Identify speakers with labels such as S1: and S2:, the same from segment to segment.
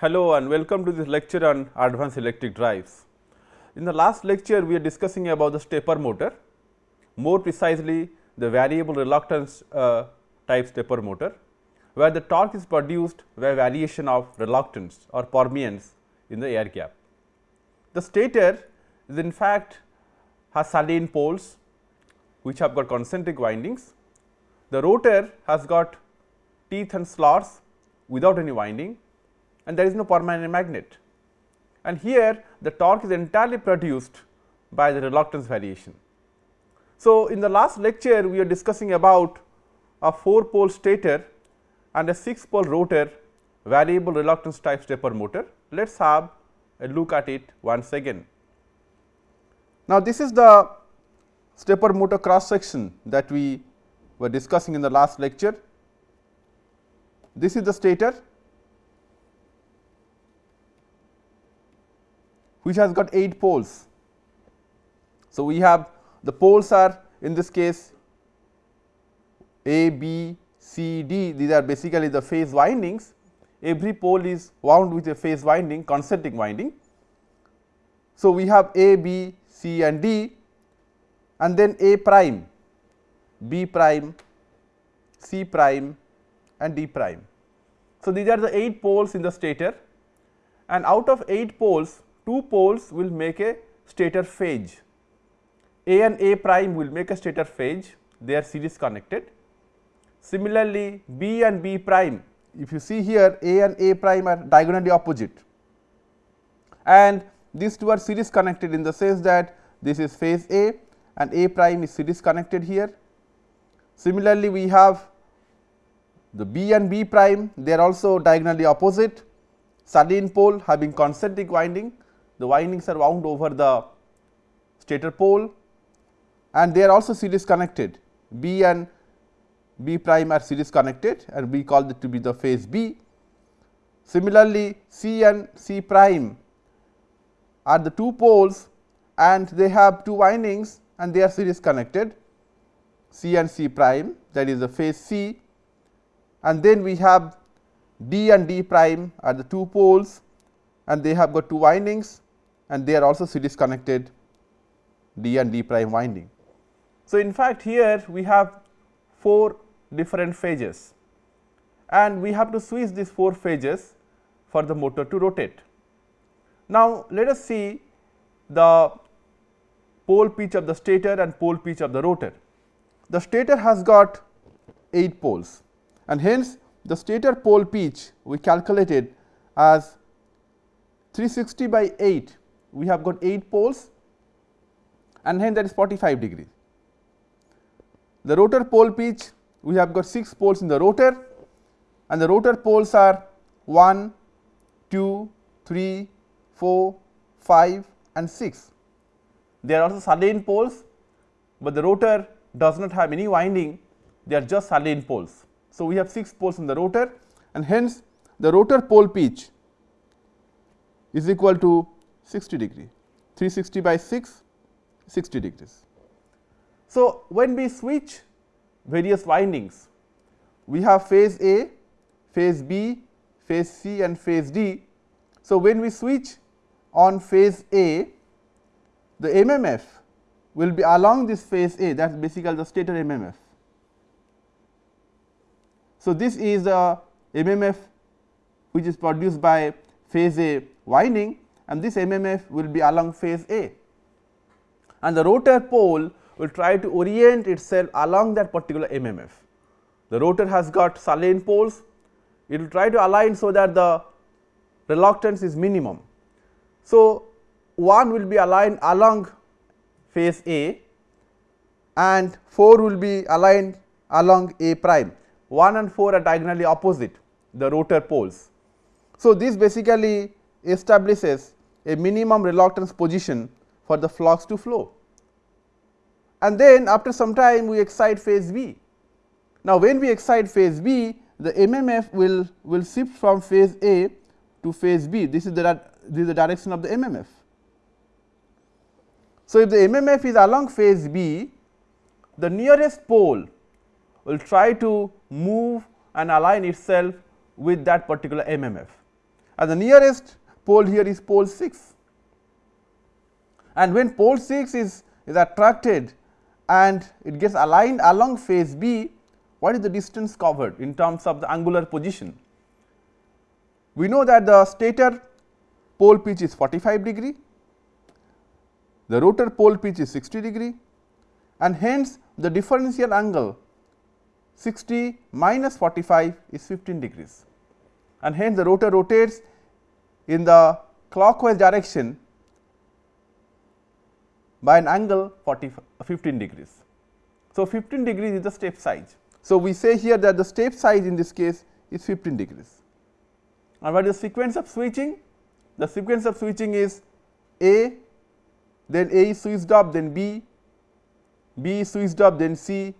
S1: Hello and welcome to this lecture on advanced electric drives. In the last lecture, we are discussing about the stepper motor, more precisely the variable reluctance uh, type stepper motor, where the torque is produced by variation of reluctance or permeance in the air gap. The stator is in fact has salient poles which have got concentric windings. The rotor has got teeth and slots without any winding and there is no permanent magnet. And here the torque is entirely produced by the reluctance variation. So, in the last lecture we are discussing about a 4 pole stator and a 6 pole rotor variable reluctance type stepper motor. Let us have a look at it once again. Now, this is the stepper motor cross section that we were discussing in the last lecture. This is the stator which has got 8 poles. So, we have the poles are in this case A, B, C, D these are basically the phase windings every pole is wound with a phase winding concentric winding. So, we have A, B, C and D and then A prime, B prime, C prime and D prime. So, these are the 8 poles in the stator and out of 8 poles 2 poles will make a stator phase. A and A prime will make a stator phase, they are series connected. Similarly, B and B prime, if you see here A and A prime are diagonally opposite and these two are series connected in the sense that this is phase A and A prime is series connected here. Similarly, we have the B and B prime, they are also diagonally opposite, salient pole having concentric winding, the windings are wound over the stator pole and they are also series connected. B and B prime are series connected and we call it to be the phase B. Similarly, C and C prime are the two poles and they have two windings and they are series connected C and C prime that is the phase C and then we have D and D prime are the two poles and they have got two windings and they are also series connected D and D prime winding. So, in fact, here we have 4 different phases and we have to switch these 4 phases for the motor to rotate. Now, let us see the pole pitch of the stator and pole pitch of the rotor. The stator has got 8 poles and hence the stator pole pitch we calculated as 360 by 8 we have got 8 poles and hence that is 45 degree. The rotor pole pitch we have got 6 poles in the rotor and the rotor poles are 1, 2, 3, 4, 5 and 6. They are also salient poles, but the rotor does not have any winding they are just salient poles. So, we have 6 poles in the rotor and hence the rotor pole pitch is equal to 60 degree 360 by 6 60 degrees. So, when we switch various windings we have phase A, phase B, phase C and phase D. So, when we switch on phase A the MMF will be along this phase A that is basically the stator MMF. So, this is the MMF which is produced by phase A winding and this MMF will be along phase A and the rotor pole will try to orient itself along that particular MMF. The rotor has got salient poles, it will try to align so that the reluctance is minimum. So, one will be aligned along phase A and 4 will be aligned along A prime. 1 and 4 are diagonally opposite the rotor poles. So, this basically establishes a minimum reluctance position for the flux to flow and then after some time we excite phase B. Now, when we excite phase B the MMF will, will shift from phase A to phase B this is the this is the direction of the MMF. So, if the MMF is along phase B the nearest pole will try to move and align itself with that particular MMF and the nearest pole here is pole 6. And when pole 6 is, is attracted and it gets aligned along phase B, what is the distance covered in terms of the angular position? We know that the stator pole pitch is 45 degree, the rotor pole pitch is 60 degree and hence the differential angle 60 minus 45 is 15 degrees and hence the rotor rotates in the clockwise direction by an angle 40 15 degrees. So, 15 degrees is the step size. So, we say here that the step size in this case is 15 degrees. And what is the sequence of switching? The sequence of switching is A, then A is switched off, then B, B is switched off, then C,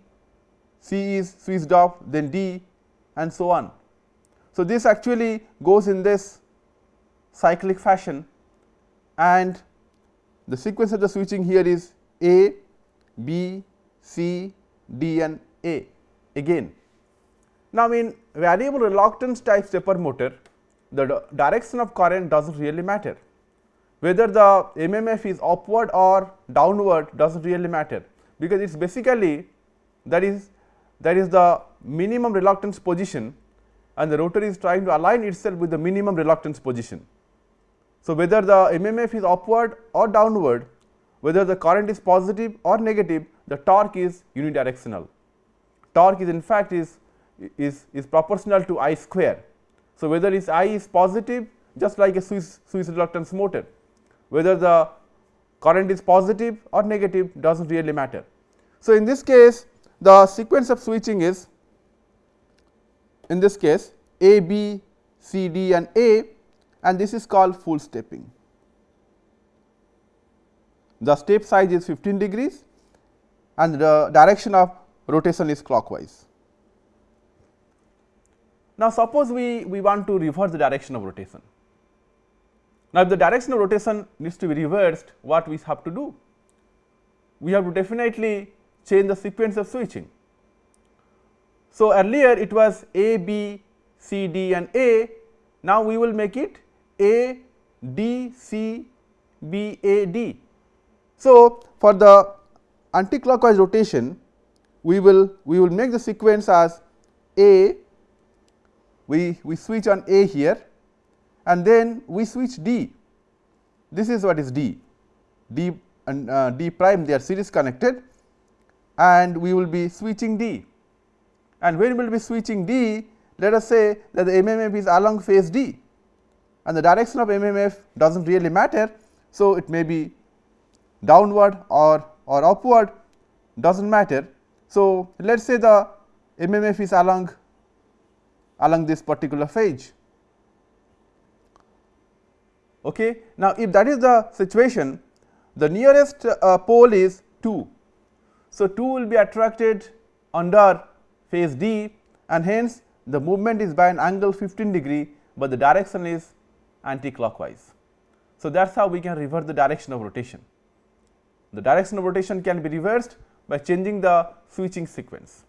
S1: C is switched off, then D and so on. So, this actually goes in this cyclic fashion and the sequence of the switching here is A, B, C, D and A again. Now, in variable reluctance type stepper motor, the direction of current does not really matter. Whether the MMF is upward or downward does not really matter, because it is basically that is that is the minimum reluctance position and the rotor is trying to align itself with the minimum reluctance position. So, whether the MMF is upward or downward, whether the current is positive or negative, the torque is unidirectional. Torque is in fact is, is, is proportional to I square. So, whether its I is positive just like a switched, switched reluctance motor, whether the current is positive or negative does not really matter. So, in this case the sequence of switching is in this case A, B, C, D and A and this is called full stepping. The step size is 15 degrees and the direction of rotation is clockwise. Now, suppose we, we want to reverse the direction of rotation. Now, if the direction of rotation needs to be reversed, what we have to do? We have to definitely change the sequence of switching. So, earlier it was A, B, C, D and A, now we will make it A, D, C, B, A, D. So, for the anticlockwise rotation, we will we will make the sequence as A, we, we switch on A here and then we switch D. This is what is D, D and uh, D prime they are series connected and we will be switching D. And when we will be switching D, let us say that the MMF is along phase D and the direction of MMF does not really matter. So, it may be downward or, or upward does not matter. So, let us say the MMF is along along this particular phase. Okay. Now, if that is the situation, the nearest uh, pole is 2 so, 2 will be attracted under phase D and hence the movement is by an angle 15 degree, but the direction is anti-clockwise. So, that is how we can reverse the direction of rotation. The direction of rotation can be reversed by changing the switching sequence.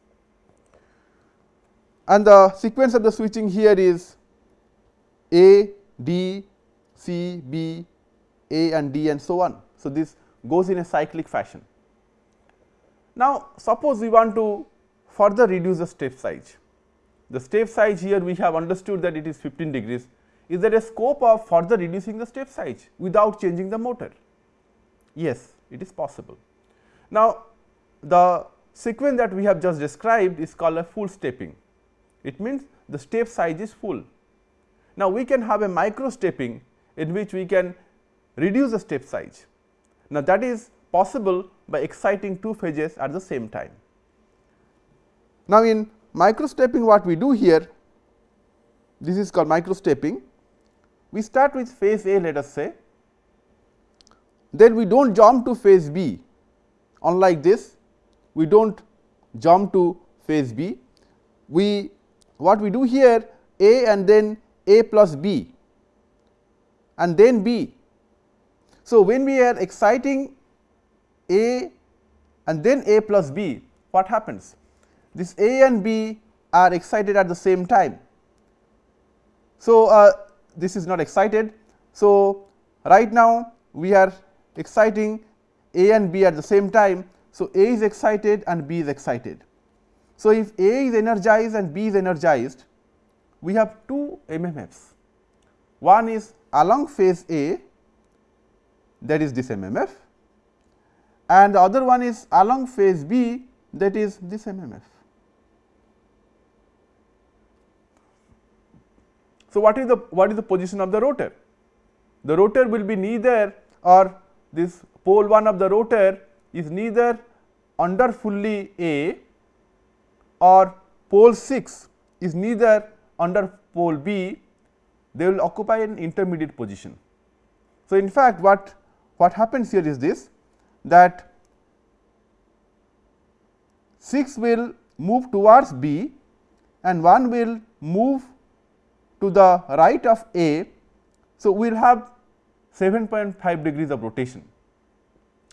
S1: And the sequence of the switching here is A, D, C, B, A and D and so on. So, this goes in a cyclic fashion. Now, suppose we want to further reduce the step size. The step size here we have understood that it is 15 degrees. Is there a scope of further reducing the step size without changing the motor? Yes, it is possible. Now, the sequence that we have just described is called a full stepping. It means the step size is full. Now, we can have a micro stepping in which we can reduce the step size. Now, that is possible by exciting two phases at the same time. Now, in micro stepping what we do here, this is called microstepping. We start with phase A let us say, then we do not jump to phase B unlike this, we do not jump to phase B. We what we do here A and then A plus B and then B. So, when we are exciting a and then A plus B, what happens? This A and B are excited at the same time. So, uh, this is not excited. So, right now we are exciting A and B at the same time. So, A is excited and B is excited. So, if A is energized and B is energized, we have two MMFs. One is along phase A that is this MMF and the other one is along phase B that is this MMF. So, what is the what is the position of the rotor? The rotor will be neither or this pole 1 of the rotor is neither under fully A or pole 6 is neither under pole B, they will occupy an intermediate position. So, in fact, what, what happens here is this that 6 will move towards B and 1 will move to the right of A. So, we will have 7.5 degrees of rotation.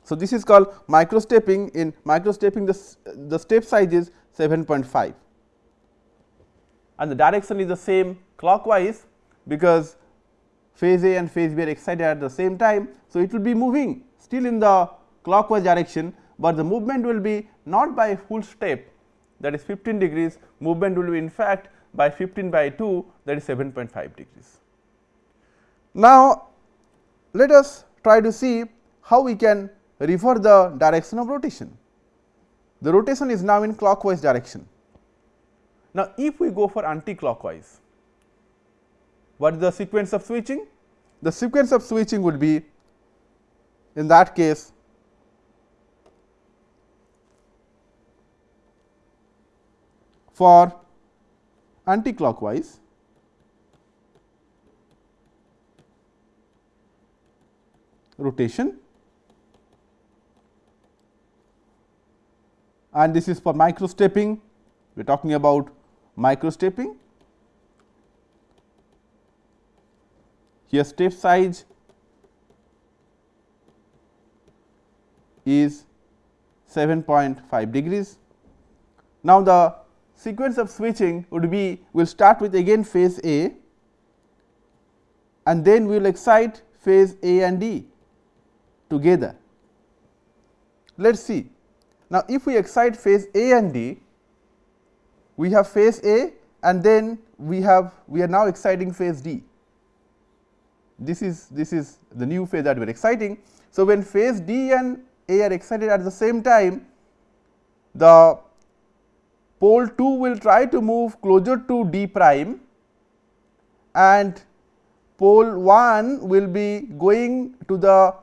S1: So, this is called microstepping in microstepping the, the step size is 7.5 and the direction is the same clockwise because phase A and phase B are excited at the same time. So, it will be moving still in the clockwise direction, but the movement will be not by full step that is 15 degrees movement will be in fact by 15 by 2 that is 7.5 degrees. Now, let us try to see how we can refer the direction of rotation. The rotation is now in clockwise direction. Now, if we go for anti-clockwise, what is the sequence of switching? The sequence of switching would be in that case for anti-clockwise rotation and this is for micro stepping we are talking about micro stepping. Here step size is 7.5 degrees. Now, the sequence of switching would be we will start with again phase A and then we will excite phase A and D together. Let us see. Now, if we excite phase A and D, we have phase A and then we have we are now exciting phase D. This is this is the new phase that we are exciting. So, when phase D and A are excited at the same time, the pole 2 will try to move closer to D prime and pole 1 will be going to the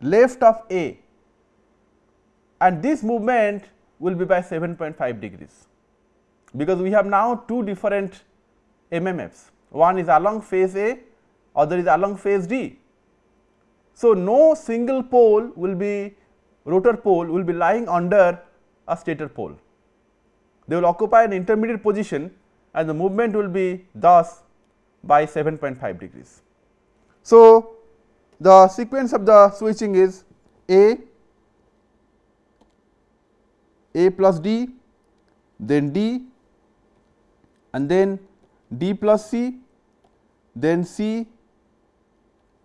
S1: left of A and this movement will be by 7.5 degrees because we have now two different MMFs. One is along phase A, other is along phase D. So, no single pole will be rotor pole will be lying under a stator pole. They will occupy an intermediate position and the movement will be thus by 7.5 degrees. So, the sequence of the switching is A, A plus D, then D, and then D plus C, then C,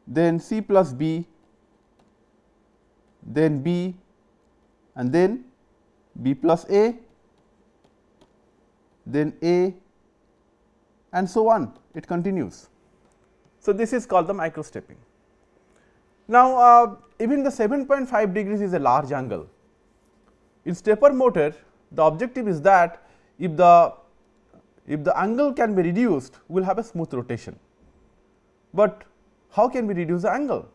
S1: then C plus B, then B and then B plus A, then A and so on it continues. So, this is called the micro stepping. Now, uh, even the 7.5 degrees is a large angle. In stepper motor the objective is that if the if the angle can be reduced, we will have a smooth rotation. But how can we reduce the angle?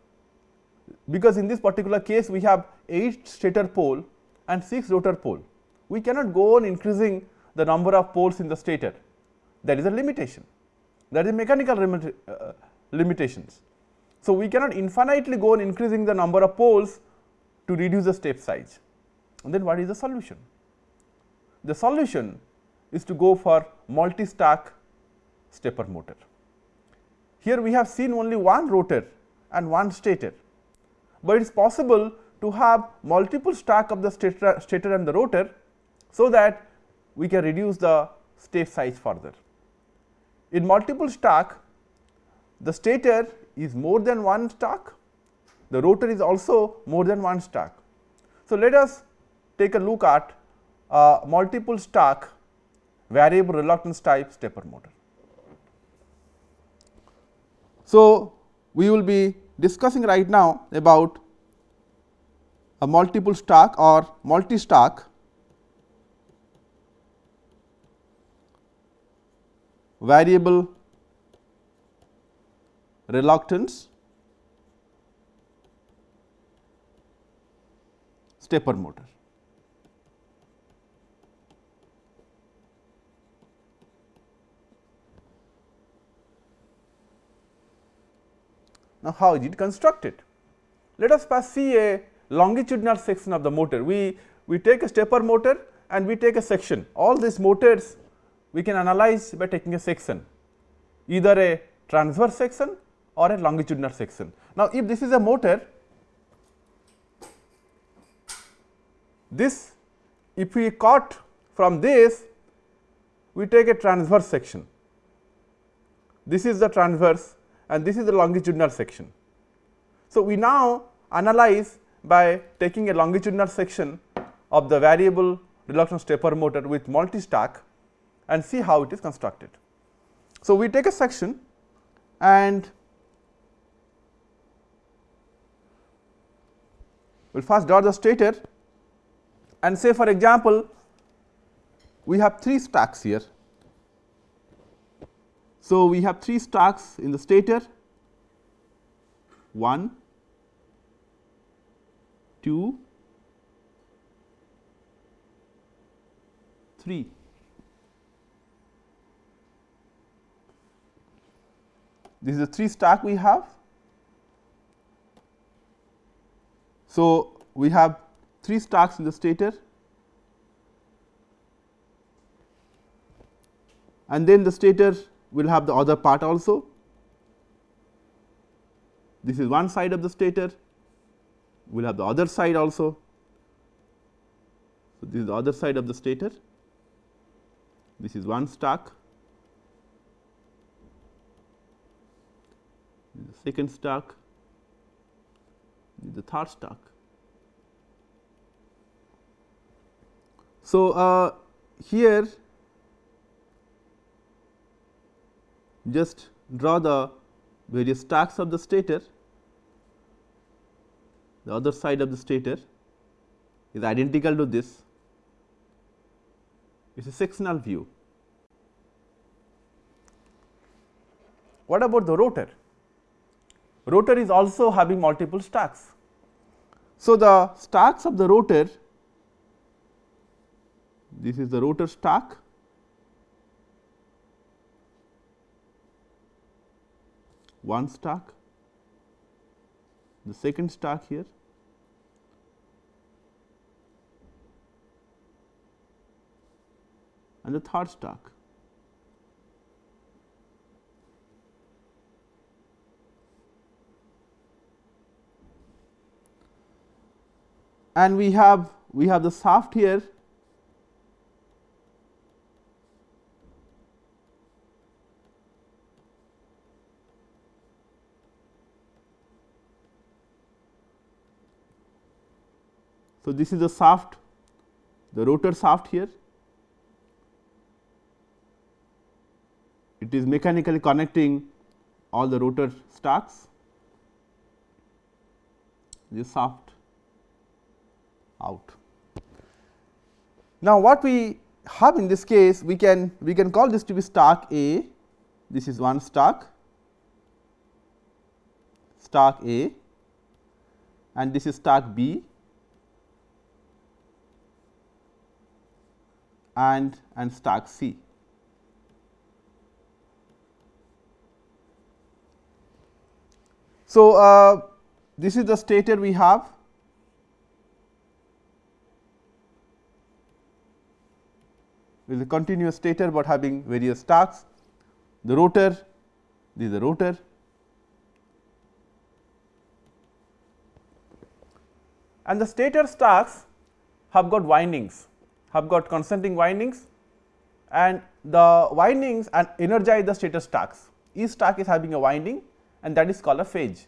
S1: Because in this particular case, we have 8 stator pole and 6 rotor pole. We cannot go on increasing the number of poles in the stator. That is a limitation. That is mechanical limit, uh, limitations. So, we cannot infinitely go on increasing the number of poles to reduce the step size. And then what is the solution? The solution is to go for multi-stack stepper motor. Here we have seen only one rotor and one stator, but it is possible to have multiple stack of the stator, stator and the rotor, so that we can reduce the step size further. In multiple stack, the stator is more than one stack, the rotor is also more than one stack. So, let us take a look at a multiple stack variable reluctance type stepper motor. So, we will be discussing right now about a multiple stack or multi stack variable reluctance stepper motor. Now, how is it constructed? Let us first see a longitudinal section of the motor. We, we take a stepper motor and we take a section. All these motors we can analyze by taking a section, either a transverse section or a longitudinal section. Now, if this is a motor, this if we cut from this, we take a transverse section. This is the transverse and this is the longitudinal section. So, we now analyze by taking a longitudinal section of the variable reluctance stepper motor with multi stack and see how it is constructed. So, we take a section and we will first draw the stator and say for example, we have 3 stacks here. So, we have 3 stacks in the stator 1, 2, 3. This is the 3 stack we have. So, we have 3 stacks in the stator and then the stator will have the other part also. This is one side of the stator, we will have the other side also. So, this is the other side of the stator, this is one stack, this is the second stack, the third stack. So, uh, here just draw the various stacks of the stator, the other side of the stator is identical to this, it is a sectional view. What about the rotor? Rotor is also having multiple stacks. So, the stacks of the rotor, this is the rotor stack one stack, the second stack here, and the third stack. And we have we have the shaft here. So, this is the shaft, the rotor shaft here. It is mechanically connecting all the rotor stacks, this shaft out. Now, what we have in this case, we can we can call this to be stack A, this is one stack, stack A and this is stack B and, and stack C. So, uh, this is the stator we have. With a continuous stator, but having various stacks. The rotor, this is the rotor. And the stator stacks have got windings have got concentric windings and the windings and energize the stator stacks. Each stack is having a winding and that is called a phase.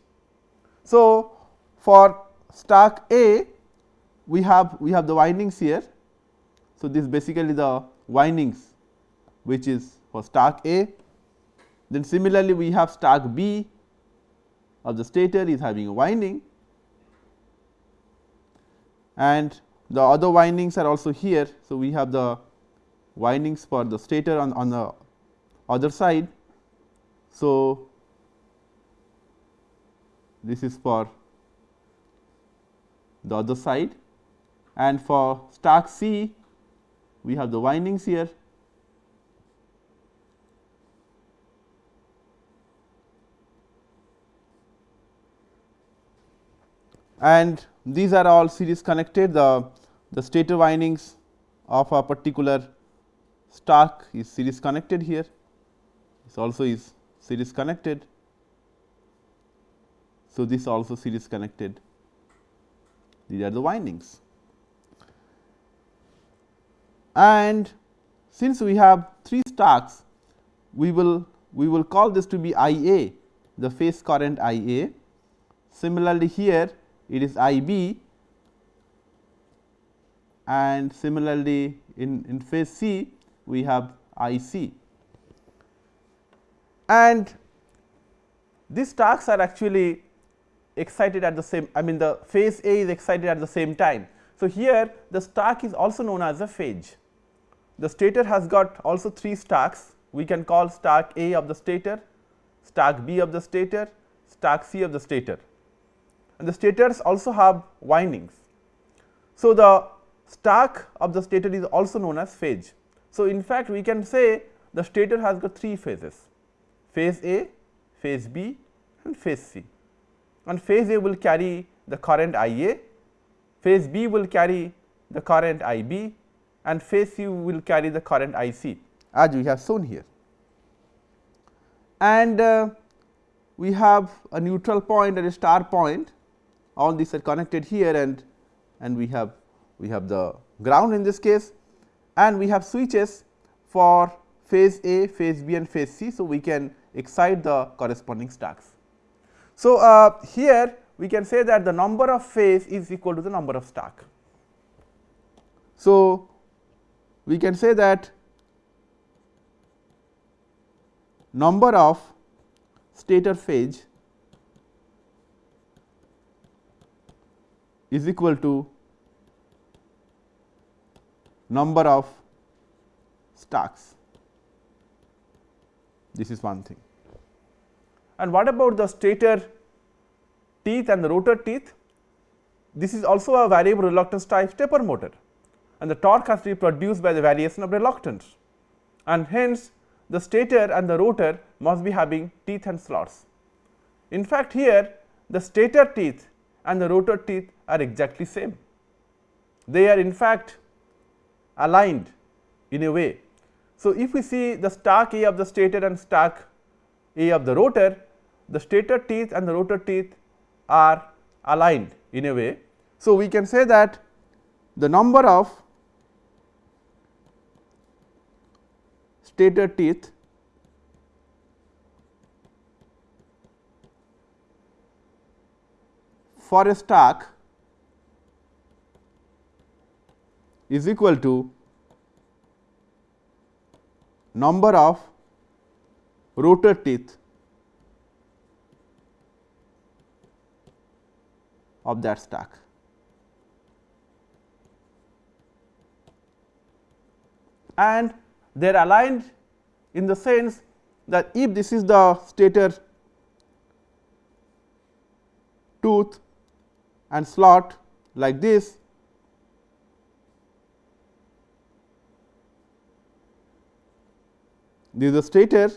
S1: So, for stack A we have we have the windings here. So, this basically the windings which is for stack A. Then similarly, we have stack B of the stator is having a winding and the other windings are also here. So, we have the windings for the stator on, on the other side. So, this is for the other side and for stack C we have the windings here. And these are all series connected. The, the stator windings of a particular stack is series connected here. This also is series connected. So, this also series connected. These are the windings and since we have 3 stacks we will we will call this to be I A the phase current I A. Similarly, here it is I B and similarly in, in phase C we have I C. And these stacks are actually excited at the same I mean the phase A is excited at the same time. So, here the stack is also known as a phase. The stator has got also 3 stacks we can call stack A of the stator, stack B of the stator, stack C of the stator and the stators also have windings. So, the stack of the stator is also known as phase. So, in fact, we can say the stator has got 3 phases phase A, phase B and phase C and phase A will carry the current I A, phase B will carry the current I B and phase C will carry the current I C as we have shown here. And uh, we have a neutral point and a star point all these are connected here and and we have we have the ground in this case and we have switches for phase A, phase B and phase C. So, we can excite the corresponding stacks. So, uh, here we can say that the number of phase is equal to the number of stack. So, we can say that number of stator phase is equal to number of stacks. This is one thing. And what about the stator teeth and the rotor teeth? This is also a variable reluctance type stepper motor and the torque has to be produced by the variation of reluctance and hence the stator and the rotor must be having teeth and slots. In fact, here the stator teeth and the rotor teeth are exactly same. They are in fact aligned in a way. So, if we see the stack A of the stator and stack A of the rotor, the stator teeth and the rotor teeth are aligned in a way. So, we can say that the number of stator teeth for a stack is equal to number of rotor teeth of that stack. And they are aligned in the sense that if this is the stator tooth and slot like this this is the stator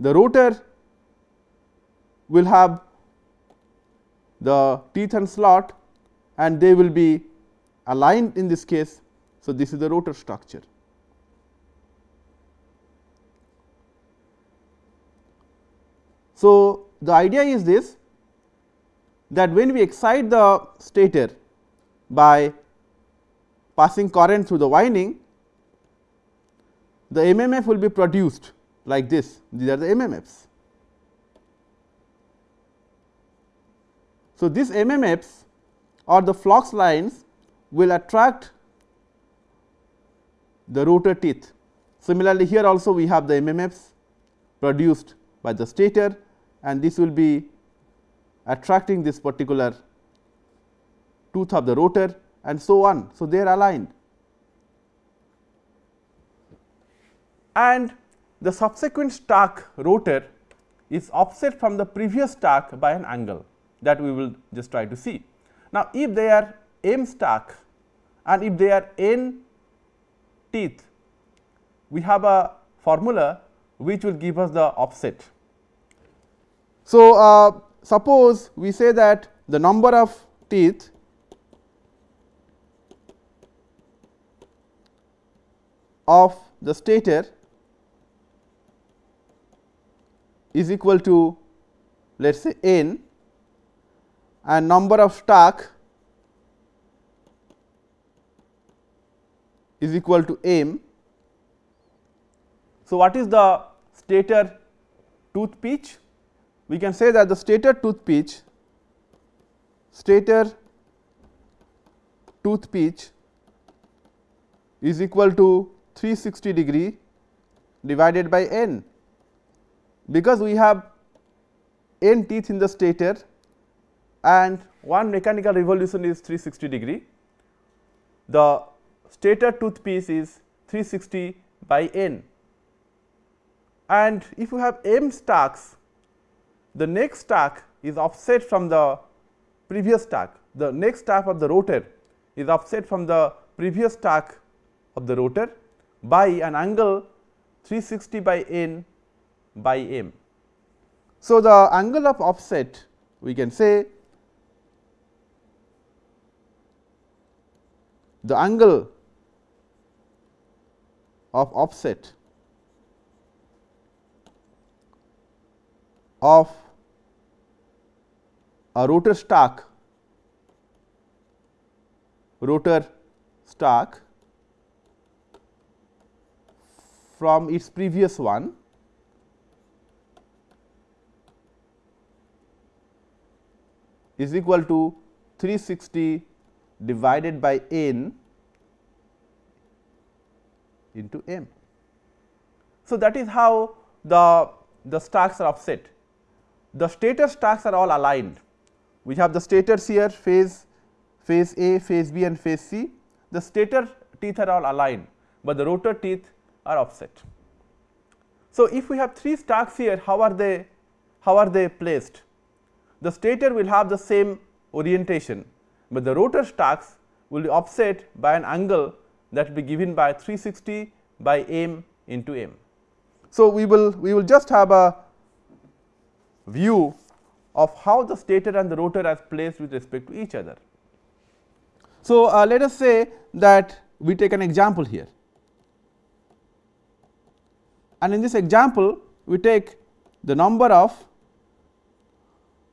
S1: the rotor will have the teeth and slot and they will be aligned in this case. So, this is the rotor structure. So, the idea is this that when we excite the stator by passing current through the winding, the MMF will be produced like this, these are the MMFs. So, these MMFs or the flux lines will attract the rotor teeth. Similarly, here also we have the MMFs produced by the stator and this will be attracting this particular tooth of the rotor and so on. So, they are aligned. And the subsequent stack rotor is offset from the previous stack by an angle that we will just try to see. Now, if they are m stack and if they are n teeth, we have a formula which will give us the offset. So, uh, suppose we say that the number of teeth of the stator is equal to let us say n and number of stack is equal to m. So, what is the stator tooth pitch? We can say that the stator tooth pitch stator tooth pitch is equal to 360 degree divided by n because we have n teeth in the stator and one mechanical revolution is 360 degree. The stator tooth pitch is 360 by n and if you have m stacks the next stack is offset from the previous stack the next stack of the rotor is offset from the previous stack of the rotor by an angle 360 by n by m. So, the angle of offset we can say the angle of offset of a rotor stack rotor stack from its previous one is equal to 360 divided by n into m. So, that is how the, the stacks are offset. The stator stacks are all aligned. We have the stators here phase, phase A, phase B and phase C. The stator teeth are all aligned, but the rotor teeth are offset. So, if we have three stacks here, how are they, how are they placed? The stator will have the same orientation, but the rotor stacks will be offset by an angle that will be given by 360 by m into m. So, we will we will just have a view of how the stator and the rotor are placed with respect to each other. So, uh, let us say that we take an example here and in this example we take the number of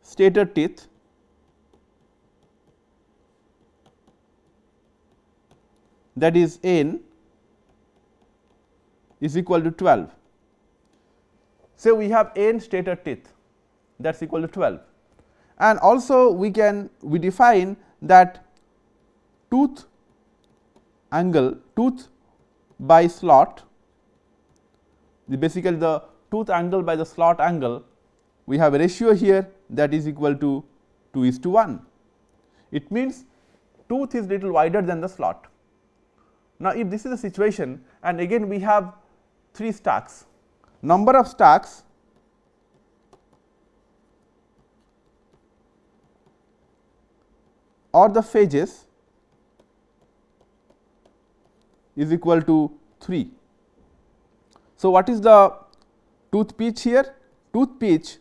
S1: stator teeth that is n is equal to 12. Say we have n stator teeth that is equal to 12 and also we can we define that tooth angle tooth by slot the basically the tooth angle by the slot angle we have a ratio here that is equal to 2 is to 1. It means tooth is little wider than the slot. Now, if this is the situation and again we have 3 stacks, number of stacks or the phases is equal to 3. So, what is the tooth pitch here? Tooth pitch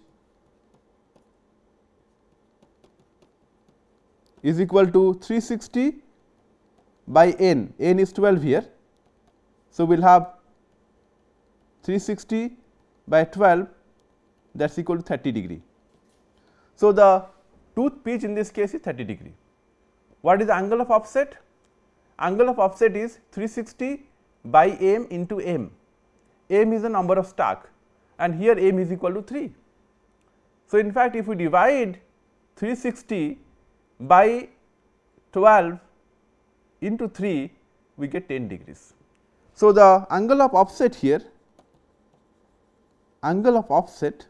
S1: is equal to 360 by n, n is 12 here. So, we will have 360 by 12 that is equal to 30 degree. So, the tooth pitch in this case is 30 degree. What is the angle of offset? Angle of offset is 360 by m into m. m is the number of stack and here m is equal to 3. So, in fact, if we divide 360 by 12 into 3 we get 10 degrees. So, the angle of offset here angle of offset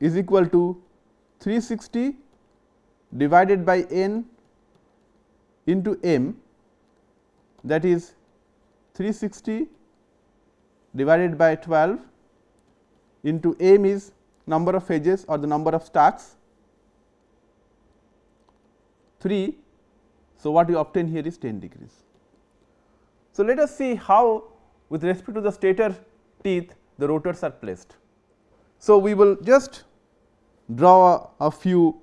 S1: is equal to 360 divided by n into m that is 360 divided by 12 into m is number of edges or the number of stacks 3. So, what you obtain here is 10 degrees. So, let us see how with respect to the stator teeth the rotors are placed. So, we will just draw a, a few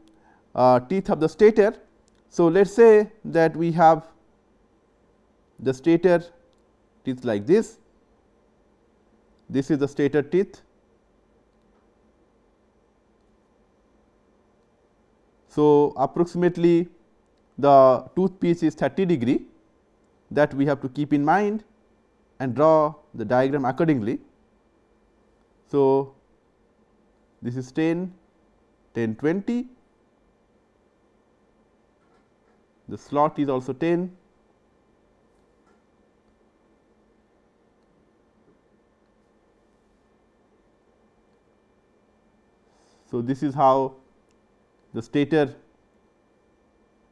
S1: uh, teeth of the stator. So, let us say that we have the stator teeth like this, this is the stator teeth. So, approximately the tooth pitch is 30 degree that we have to keep in mind and draw the diagram accordingly. So, this is 10, 10, 20, the slot is also 10. So, this is how the stator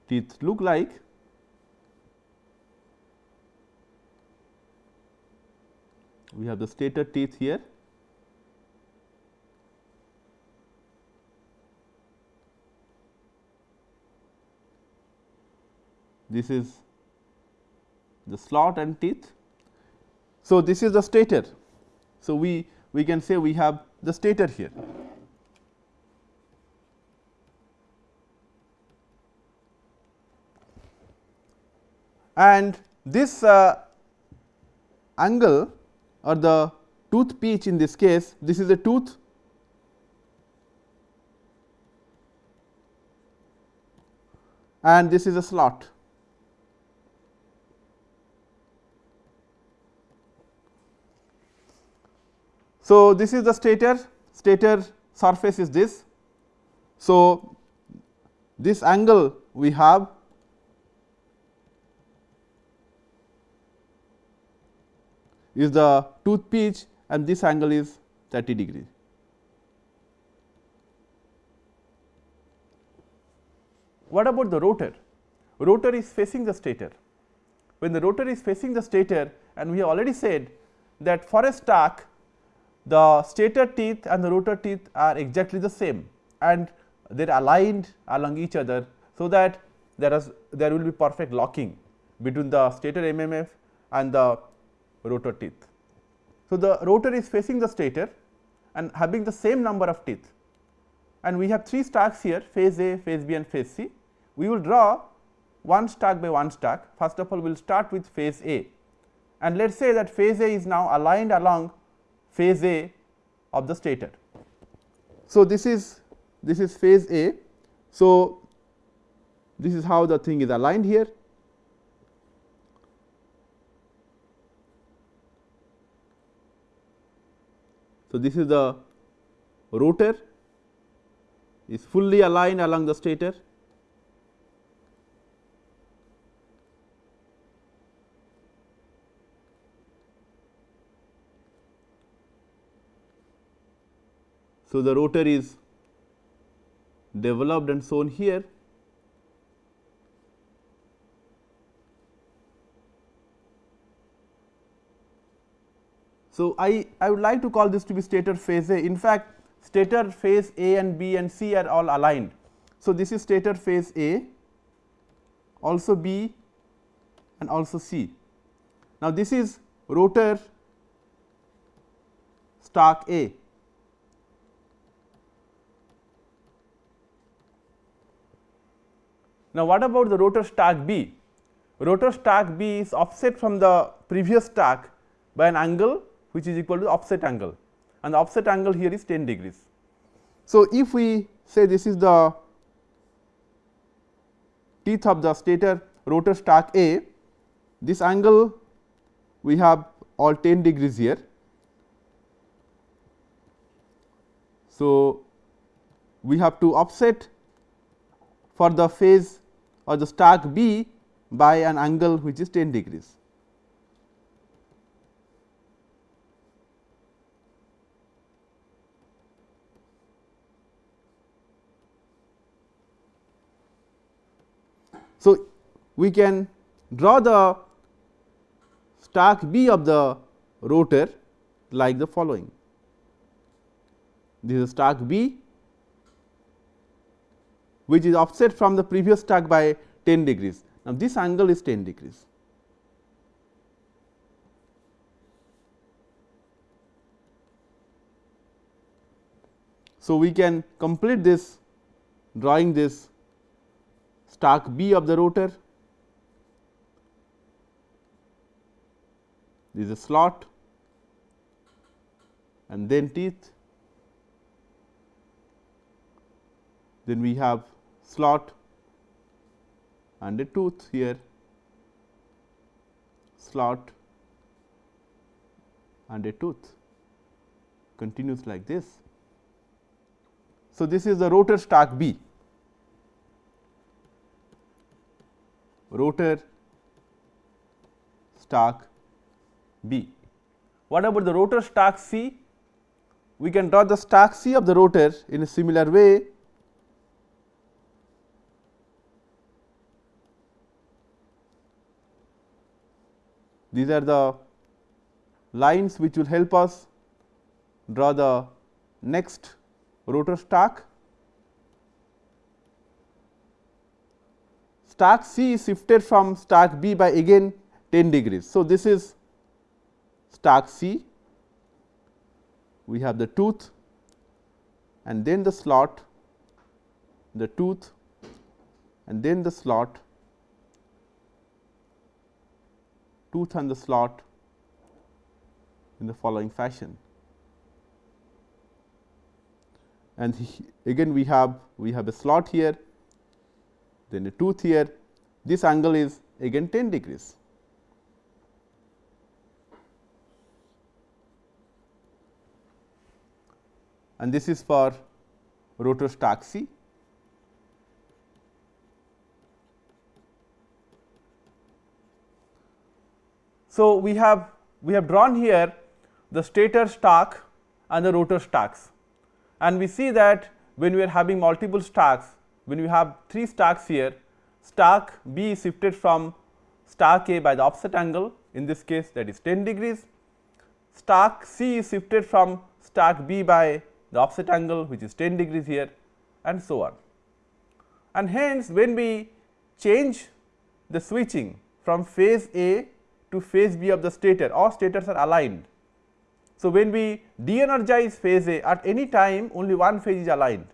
S1: teeth look like. We have the stator teeth here. This is the slot and teeth. So, this is the stator. So, we, we can say we have the stator here. And this uh, angle or the tooth pitch in this case this is a tooth and this is a slot. So, this is the stator, stator surface is this. So, this angle we have is the tooth pitch and this angle is 30 degree. What about the rotor? Rotor is facing the stator. When the rotor is facing the stator and we have already said that for a stack the stator teeth and the rotor teeth are exactly the same and they are aligned along each other. So, that there is there will be perfect locking between the stator MMF and the rotor teeth. So, the rotor is facing the stator and having the same number of teeth and we have 3 stacks here phase A, phase B and phase C. We will draw one stack by one stack. First of all, we will start with phase A and let us say that phase A is now aligned along phase A of the stator. So, this is this is phase A. So, this is how the thing is aligned here So, this is the rotor is fully aligned along the stator. So, the rotor is developed and shown here So, I, I would like to call this to be stator phase A. In fact, stator phase A and B and C are all aligned. So, this is stator phase A, also B and also C. Now, this is rotor stack A. Now, what about the rotor stack B? Rotor stack B is offset from the previous stack by an angle which is equal to the offset angle and the offset angle here is 10 degrees. So, if we say this is the teeth of the stator rotor stack A, this angle we have all 10 degrees here. So, we have to offset for the phase or the stack B by an angle which is 10 degrees. So, we can draw the stack B of the rotor like the following. This is stack B which is offset from the previous stack by 10 degrees. Now, this angle is 10 degrees. So, we can complete this drawing this stack B of the rotor. This is a slot and then teeth. Then we have slot and a tooth here, slot and a tooth continues like this. So, this is the rotor stack B. rotor stack B. What about the rotor stack C? We can draw the stack C of the rotor in a similar way. These are the lines which will help us draw the next rotor stack. Stack C is shifted from stack B by again 10 degrees. So, this is stack C, we have the tooth and then the slot, the tooth and then the slot, tooth and the slot in the following fashion. And again we have we have a slot here then a tooth here this angle is again 10 degrees. And this is for rotor stack So, we have we have drawn here the stator stack and the rotor stacks and we see that when we are having multiple stacks when we have 3 stacks here, stack B is shifted from stack A by the offset angle in this case that is 10 degrees, stack C is shifted from stack B by the offset angle which is 10 degrees here and so on. And hence, when we change the switching from phase A to phase B of the stator all stators are aligned. So, when we de-energize phase A at any time only one phase is aligned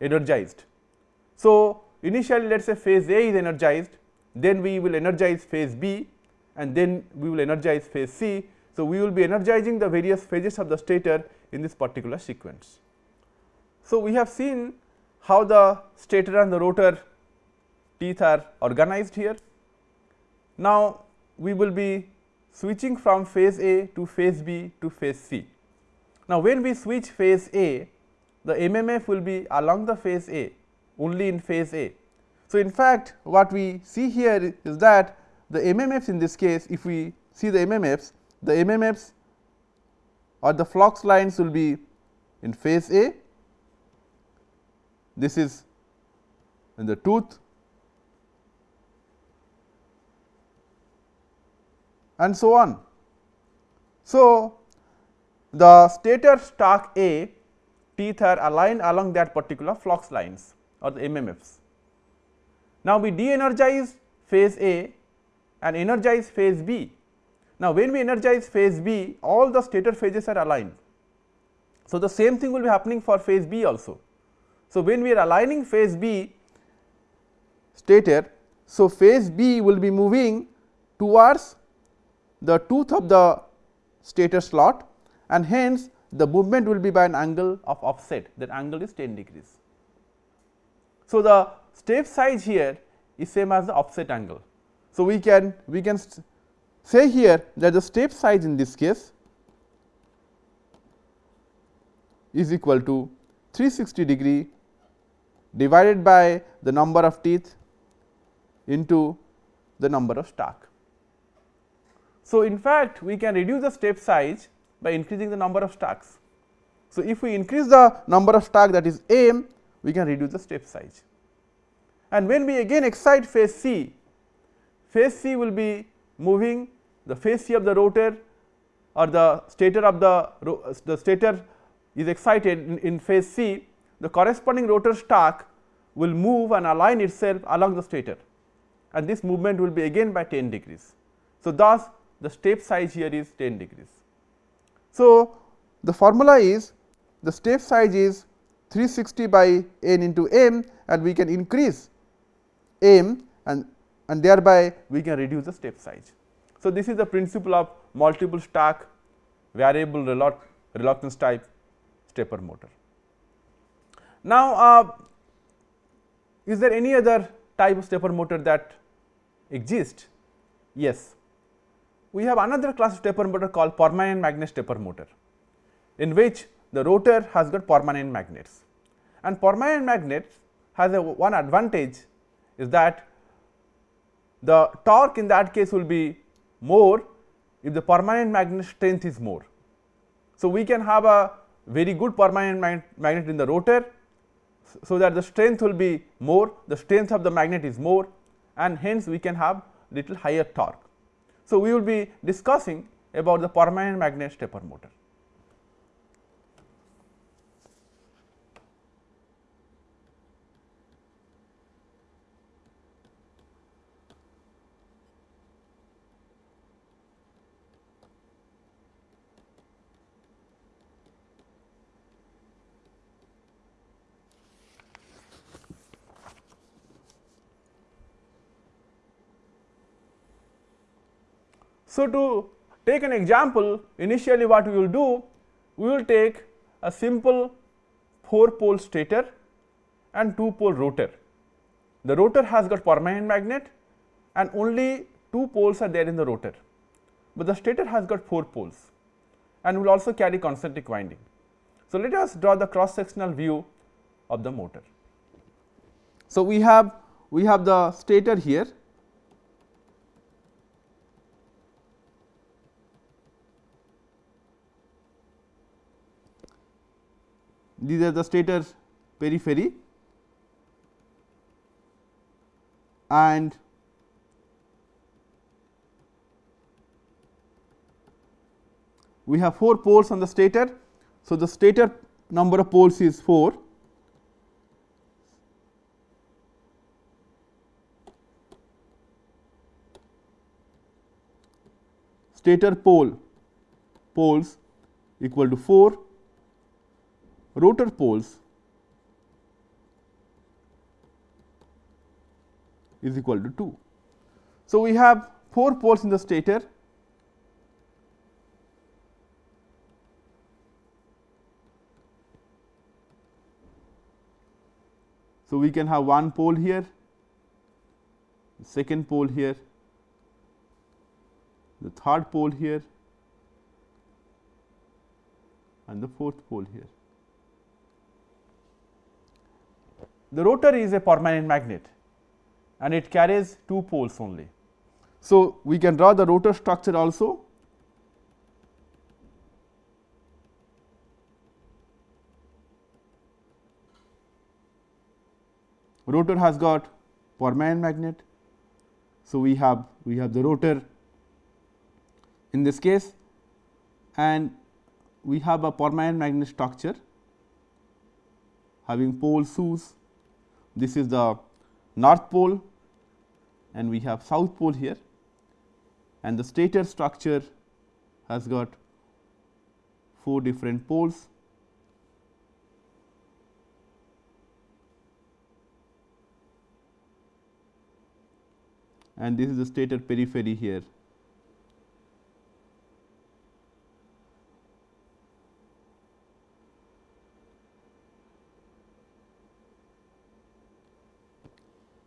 S1: energized so, initially let us say phase A is energized, then we will energize phase B and then we will energize phase C. So, we will be energizing the various phases of the stator in this particular sequence. So, we have seen how the stator and the rotor teeth are organized here. Now, we will be switching from phase A to phase B to phase C. Now, when we switch phase A, the MMF will be along the phase A only in phase A. So, in fact, what we see here is that the MMFs in this case if we see the MMFs, the MMFs or the flux lines will be in phase A, this is in the tooth and so on. So, the stator stack A teeth are aligned along that particular flux lines or the MMFs. Now, we de-energize phase A and energize phase B. Now, when we energize phase B all the stator phases are aligned. So, the same thing will be happening for phase B also. So, when we are aligning phase B stator, so phase B will be moving towards the tooth of the stator slot and hence the movement will be by an angle of offset that angle is 10 degrees. So, the step size here is same as the offset angle. So, we can we can say here that the step size in this case is equal to 360 degree divided by the number of teeth into the number of stack. So, in fact, we can reduce the step size by increasing the number of stacks. So, if we increase the number of stack that is m, we can reduce the step size. And when we again excite phase C, phase C will be moving the phase C of the rotor or the stator of the, the stator is excited in, in phase C, the corresponding rotor stack will move and align itself along the stator and this movement will be again by 10 degrees. So, thus the step size here is 10 degrees. So, the formula is the step size is 360 by n into m and we can increase m and, and thereby we can reduce the step size. So, this is the principle of multiple stack variable reluctance type stepper motor. Now, uh, is there any other type of stepper motor that exists? Yes, we have another class of stepper motor called permanent magnet stepper motor, in which the rotor has got permanent magnets and permanent magnets has a one advantage is that the torque in that case will be more if the permanent magnet strength is more. So, we can have a very good permanent mag magnet in the rotor, so that the strength will be more, the strength of the magnet is more and hence we can have little higher torque. So, we will be discussing about the permanent magnet stepper motor. So, to take an example initially what we will do, we will take a simple 4 pole stator and 2 pole rotor. The rotor has got permanent magnet and only 2 poles are there in the rotor, but the stator has got 4 poles and will also carry concentric winding. So, let us draw the cross sectional view of the motor. So, we have we have the stator here these are the stator periphery and we have 4 poles on the stator. So, the stator number of poles is 4 stator pole poles equal to 4 rotor poles is equal to 2. So, we have 4 poles in the stator So, we can have one pole here, second pole here, the third pole here and the fourth pole here. The rotor is a permanent magnet and it carries two poles only. So, we can draw the rotor structure also. Rotor has got permanent magnet. So, we have we have the rotor in this case and we have a permanent magnet structure having pole shoes this is the north pole and we have south pole here and the stator structure has got 4 different poles. and this is the stator periphery here.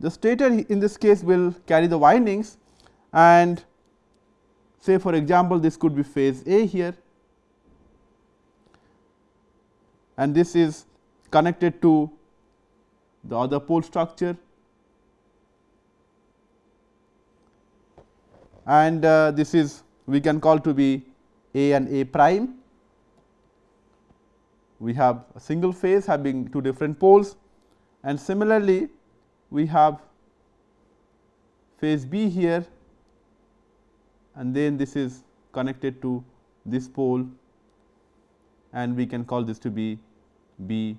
S1: The stator in this case will carry the windings and say for example, this could be phase A here and this is connected to the other pole structure and uh, this is we can call to be A and A prime. We have a single phase having two different poles and similarly we have phase B here and then this is connected to this pole and we can call this to be B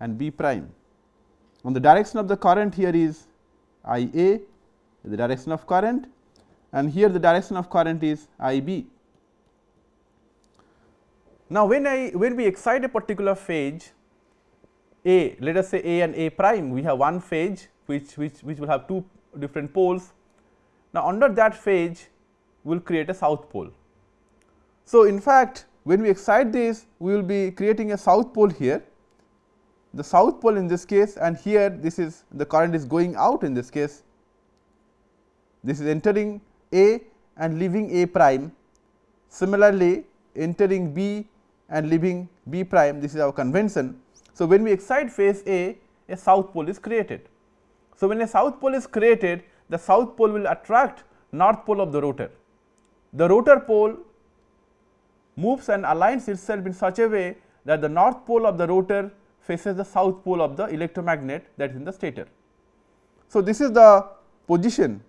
S1: and B prime. On the direction of the current here is I A the direction of current and here the direction of current is I b. Now, when I when we excite a particular phase A let us say A and A prime we have one phase which which which will have two different poles. Now, under that phase we will create a south pole. So, in fact, when we excite this we will be creating a south pole here the south pole in this case and here this is the current is going out in this case this is entering A and leaving A prime. Similarly, entering B and leaving B prime this is our convention. So, when we excite phase A, a south pole is created. So, when a south pole is created, the south pole will attract north pole of the rotor. The rotor pole moves and aligns itself in such a way that the north pole of the rotor faces the south pole of the electromagnet that is in the stator. So, this is the position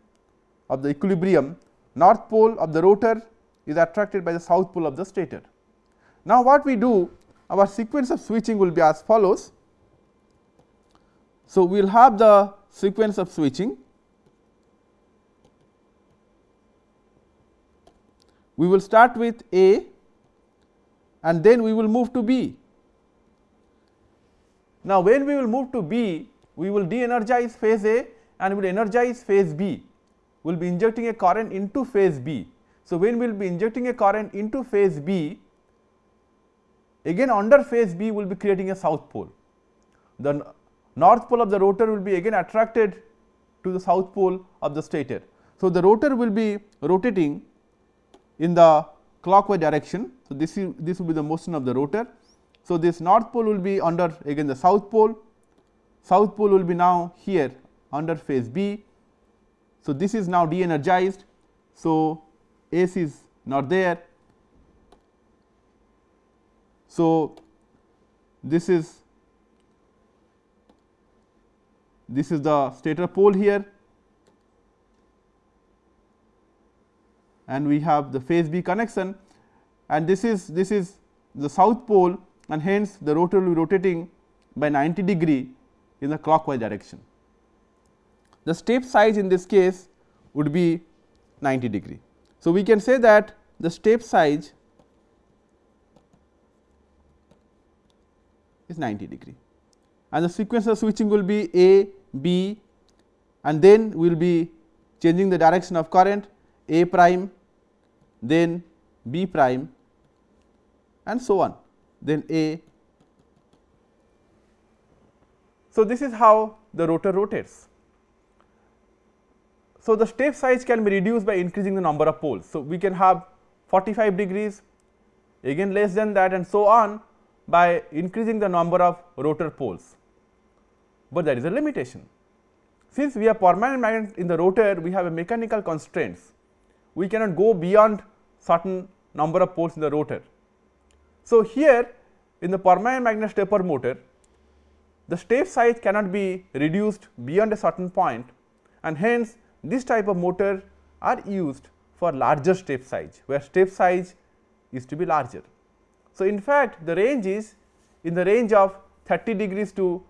S1: of the equilibrium, north pole of the rotor is attracted by the south pole of the stator. Now, what we do our sequence of switching will be as follows. So, we will have the sequence of switching. We will start with A and then we will move to B. Now, when we will move to B, we will de-energize phase A and we will energize phase B We will be injecting a current into phase B. So, when we will be injecting a current into phase B, again under phase B will be creating a south pole. The north pole of the rotor will be again attracted to the south pole of the stator. So, the rotor will be rotating in the clockwise direction. So, this is this will be the motion of the rotor. So, this north pole will be under again the south pole, south pole will be now here under phase B so, this is now de-energized. So, S is not there. So, this is this is the stator pole here. And we have the phase B connection. And this is this is the south pole and hence the rotor will be rotating by 90 degree in the clockwise direction. The step size in this case would be 90 degree. So, we can say that the step size is 90 degree and the sequence of switching will be A, B and then we will be changing the direction of current A prime, then B prime and so on, then A. So, this is how the rotor rotates. So, the step size can be reduced by increasing the number of poles. So, we can have 45 degrees again less than that and so on by increasing the number of rotor poles, but there is a limitation. Since we have permanent magnet in the rotor, we have a mechanical constraints. We cannot go beyond certain number of poles in the rotor. So, here in the permanent magnet stepper motor, the step size cannot be reduced beyond a certain point and hence this type of motor are used for larger step size, where step size is to be larger. So, in fact, the range is in the range of 30 degrees to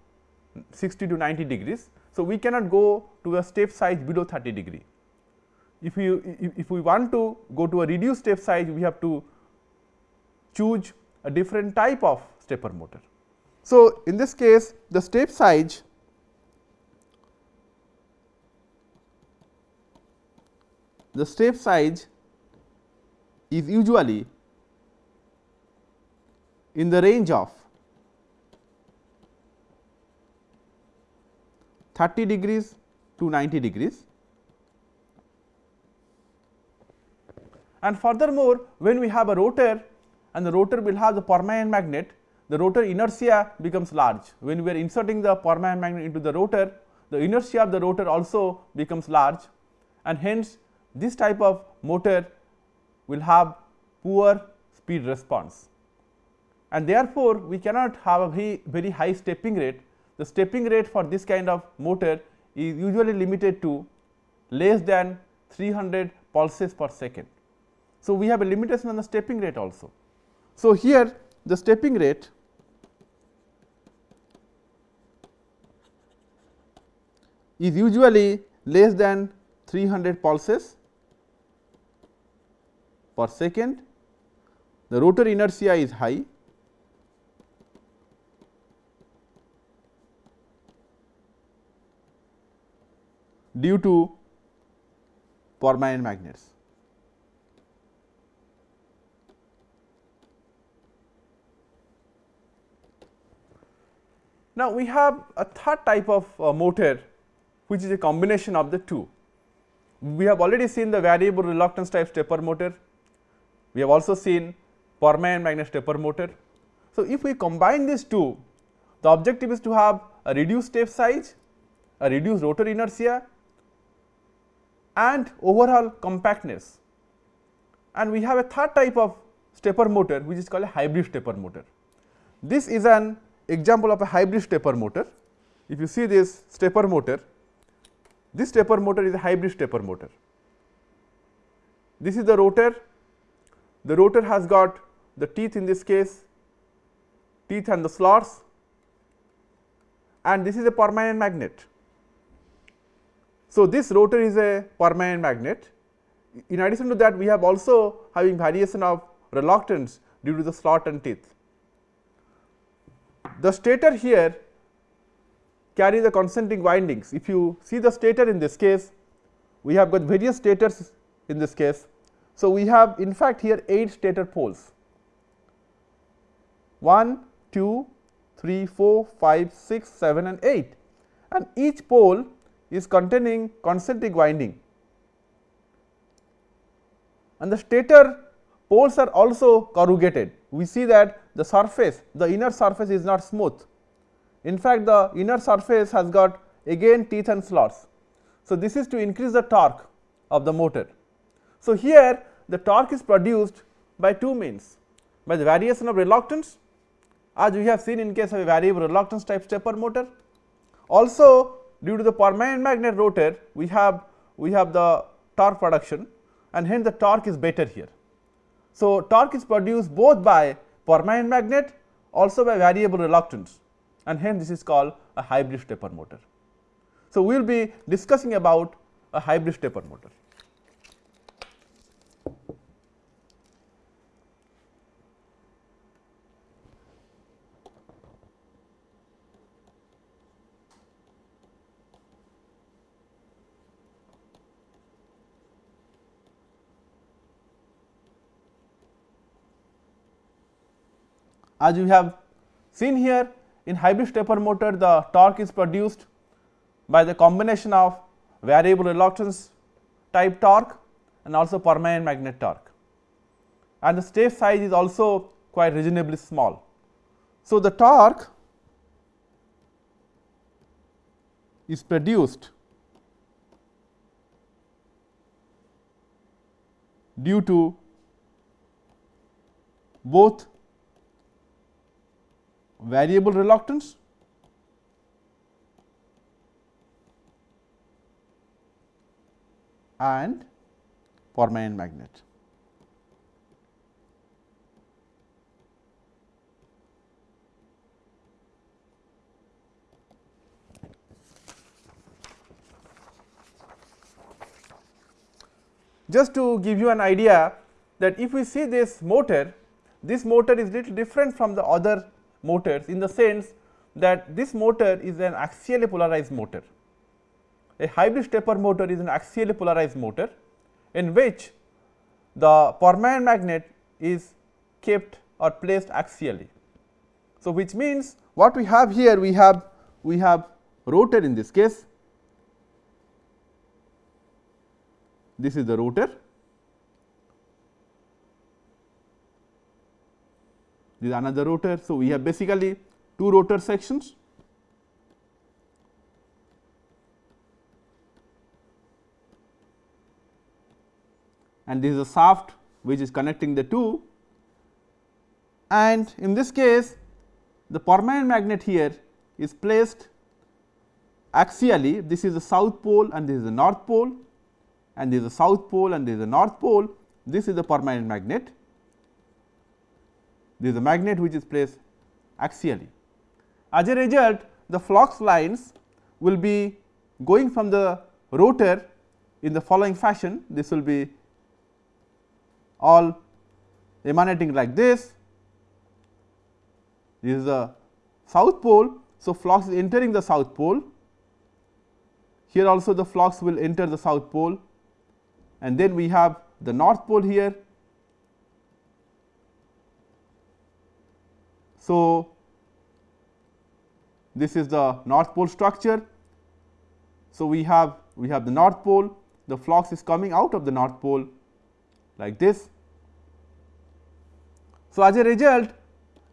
S1: 60 to 90 degrees. So, we cannot go to a step size below 30 degree. If we if we want to go to a reduced step size, we have to choose a different type of stepper motor. So, in this case the step size the step size is usually in the range of 30 degrees to 90 degrees. And furthermore, when we have a rotor and the rotor will have the permanent magnet. the rotor inertia becomes large. When we are inserting the permanent magnet into the rotor, the inertia of the rotor also becomes large and hence this type of motor will have poor speed response. And therefore, we cannot have a very, very high stepping rate. The stepping rate for this kind of motor is usually limited to less than 300 pulses per second. So, we have a limitation on the stepping rate also. So, here the stepping rate is usually less than 300 pulses per second. The rotor inertia is high due to permanent magnets. Now, we have a third type of uh, motor which is a combination of the two. We have already seen the variable reluctance type stepper motor, we have also seen permanent magnet stepper motor. So, if we combine these two, the objective is to have a reduced step size, a reduced rotor inertia and overall compactness. And we have a third type of stepper motor which is called a hybrid stepper motor. This is an example of a hybrid stepper motor. If you see this stepper motor, this stepper motor is a hybrid stepper motor. This is the rotor, the rotor has got the teeth in this case, teeth and the slots and this is a permanent magnet. So, this rotor is a permanent magnet. In addition to that, we have also having variation of reluctance due to the slot and teeth. The stator here carry the concentric windings. If you see the stator in this case, we have got various stators in this case. So, we have in fact here 8 stator poles 1, 2, 3, 4, 5, 6, 7 and 8 and each pole is containing concentric winding and the stator poles are also corrugated. We see that the surface, the inner surface is not smooth. In fact, the inner surface has got again teeth and slots. So, this is to increase the torque of the motor. So, here the torque is produced by two means by the variation of reluctance as we have seen in case of a variable reluctance type stepper motor. Also due to the permanent magnet rotor we have we have the torque production and hence the torque is better here. So, torque is produced both by permanent magnet also by variable reluctance and hence this is called a hybrid stepper motor. So, we will be discussing about a hybrid stepper motor. As you have seen here in hybrid stepper motor the torque is produced by the combination of variable reluctance type torque and also permanent magnet torque and the step size is also quite reasonably small. So, the torque is produced due to both variable reluctance and permanent magnet. Just to give you an idea that if we see this motor, this motor is little different from the other motors in the sense that this motor is an axially polarized motor. A hybrid stepper motor is an axially polarized motor in which the permanent magnet is kept or placed axially. So, which means what we have here we have we have rotor in this case this is the rotor this is another rotor. So, we have basically two rotor sections. And this is a shaft which is connecting the two. And in this case the permanent magnet here is placed axially. This is the south pole and this is the north pole. And this is the south pole and this is the north pole. This is the permanent magnet this is a magnet which is placed axially. As a result the flux lines will be going from the rotor in the following fashion this will be all emanating like this. This is the south pole. So, flux is entering the south pole. Here also the flux will enter the south pole and then we have the north pole here. So, this is the north pole structure. So, we have we have the north pole the flux is coming out of the north pole like this. So, as a result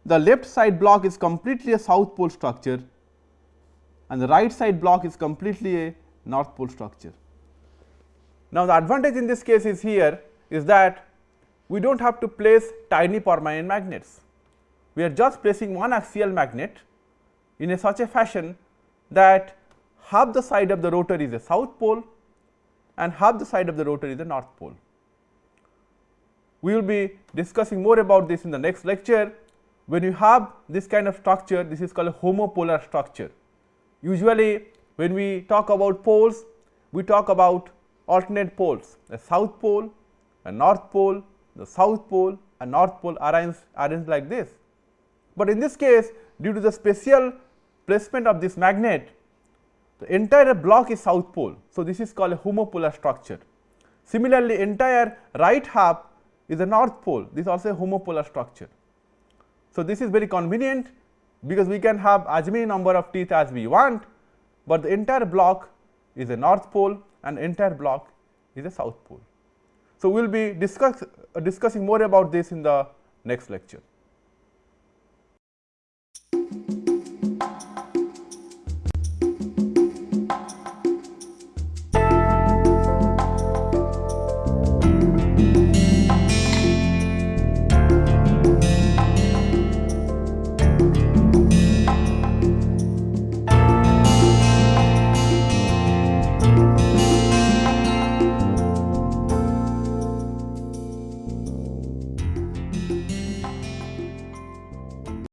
S1: the left side block is completely a south pole structure and the right side block is completely a north pole structure. Now, the advantage in this case is here is that we do not have to place tiny permanent magnets. We are just placing one axial magnet in a such a fashion that half the side of the rotor is a south pole and half the side of the rotor is a north pole. We will be discussing more about this in the next lecture. When you have this kind of structure, this is called a homopolar structure. Usually, when we talk about poles, we talk about alternate poles, a south pole, a north pole, the south pole and north pole arranged, arranged like this. But in this case, due to the special placement of this magnet, the entire block is south pole. So, this is called a homopolar structure. Similarly, entire right half is a north pole, this is also a homopolar structure. So, this is very convenient because we can have as many number of teeth as we want, but the entire block is a north pole and entire block is a south pole. So, we will be discuss, uh, discussing more about this in the next lecture.